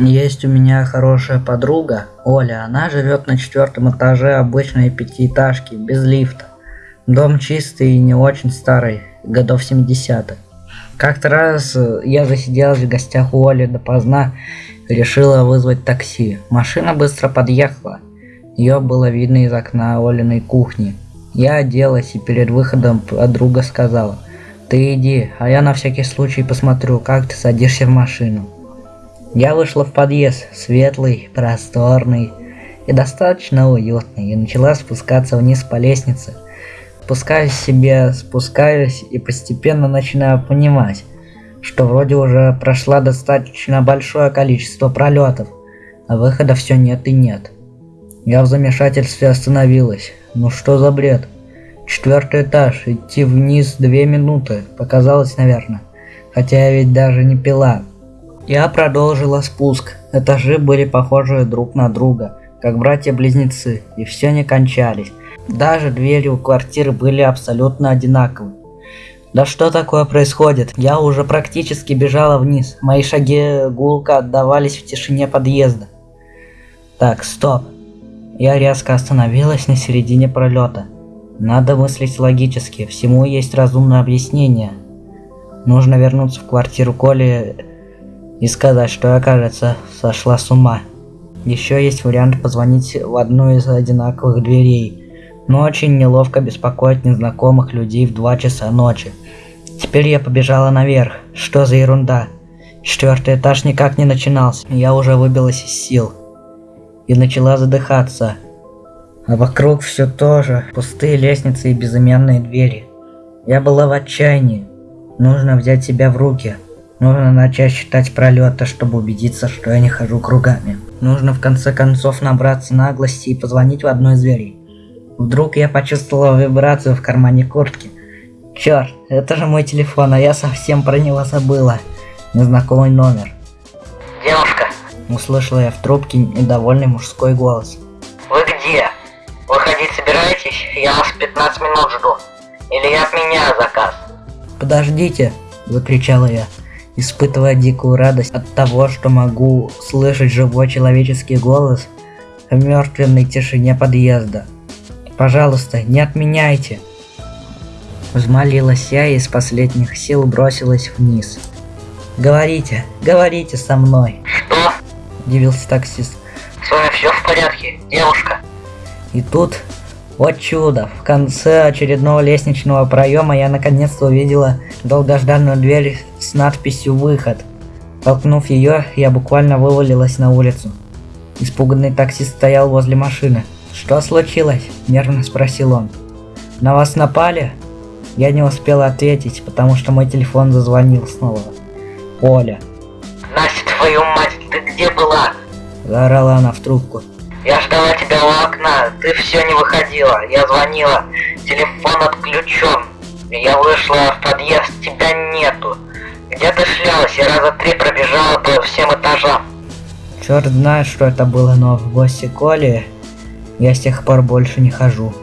Есть у меня хорошая подруга, Оля. Она живет на четвертом этаже обычной пятиэтажки, без лифта. Дом чистый и не очень старый, годов 70-х. Как-то раз э, я засиделась в гостях у Оли допоздна, решила вызвать такси. Машина быстро подъехала. Ее было видно из окна Олиной кухни. Я оделась и перед выходом подруга сказала, «Ты иди, а я на всякий случай посмотрю, как ты садишься в машину». Я вышла в подъезд, светлый, просторный и достаточно уютный, и начала спускаться вниз по лестнице. Спускаюсь себе, спускаюсь и постепенно начинаю понимать, что вроде уже прошла достаточно большое количество пролетов, а выхода все нет и нет. Я в замешательстве остановилась. Ну что за бред? Четвертый этаж, идти вниз две минуты, показалось, наверное. Хотя я ведь даже не пила. Я продолжила спуск. Этажи были похожи друг на друга, как братья-близнецы, и все не кончались. Даже двери у квартиры были абсолютно одинаковы. Да что такое происходит? Я уже практически бежала вниз. Мои шаги гулко отдавались в тишине подъезда. Так, стоп. Я резко остановилась на середине пролета. Надо мыслить логически, всему есть разумное объяснение. Нужно вернуться в квартиру Коли и сказать, что я, кажется, сошла с ума. Еще есть вариант позвонить в одну из одинаковых дверей, но очень неловко беспокоить незнакомых людей в 2 часа ночи. Теперь я побежала наверх. Что за ерунда? Четвертый этаж никак не начинался. Я уже выбилась из сил. И начала задыхаться. А вокруг все то же. Пустые лестницы и безымянные двери. Я была в отчаянии. Нужно взять себя в руки. Нужно начать считать пролеты, чтобы убедиться, что я не хожу кругами. Нужно в конце концов набраться наглости и позвонить в одну из дверей. Вдруг я почувствовала вибрацию в кармане куртки. Черт, это же мой телефон, а я совсем про него забыла. Незнакомый номер. Девушка. Услышала я в трубке недовольный мужской голос. Вы где? Выходить собираетесь? Я вас 15 минут жду. Или я отменяю заказ? Подождите, закричала я испытывая дикую радость от того, что могу слышать живой человеческий голос в мертвенной тишине подъезда. «Пожалуйста, не отменяйте!» Взмолилась я и из последних сил бросилась вниз. «Говорите, говорите со мной!» «Что?» – удивился таксист. «С вами все в порядке, девушка?» И тут вот чудо! В конце очередного лестничного проема я наконец-то увидела долгожданную дверь с надписью «Выход». Толкнув ее, я буквально вывалилась на улицу. Испуганный таксист стоял возле машины. «Что случилось?» – нервно спросил он. «На вас напали?» Я не успела ответить, потому что мой телефон зазвонил снова. Оля. «Настя, твою мать, ты где была?» – заорала она в трубку. Я ждала тебя у окна, ты все не выходила. Я звонила, телефон отключен. Я вышла в подъезд, тебя нету. Где ты шлялась? Я раза три пробежала по всем этажам. Черт знает, что это было, но в гости Коли я с тех пор больше не хожу.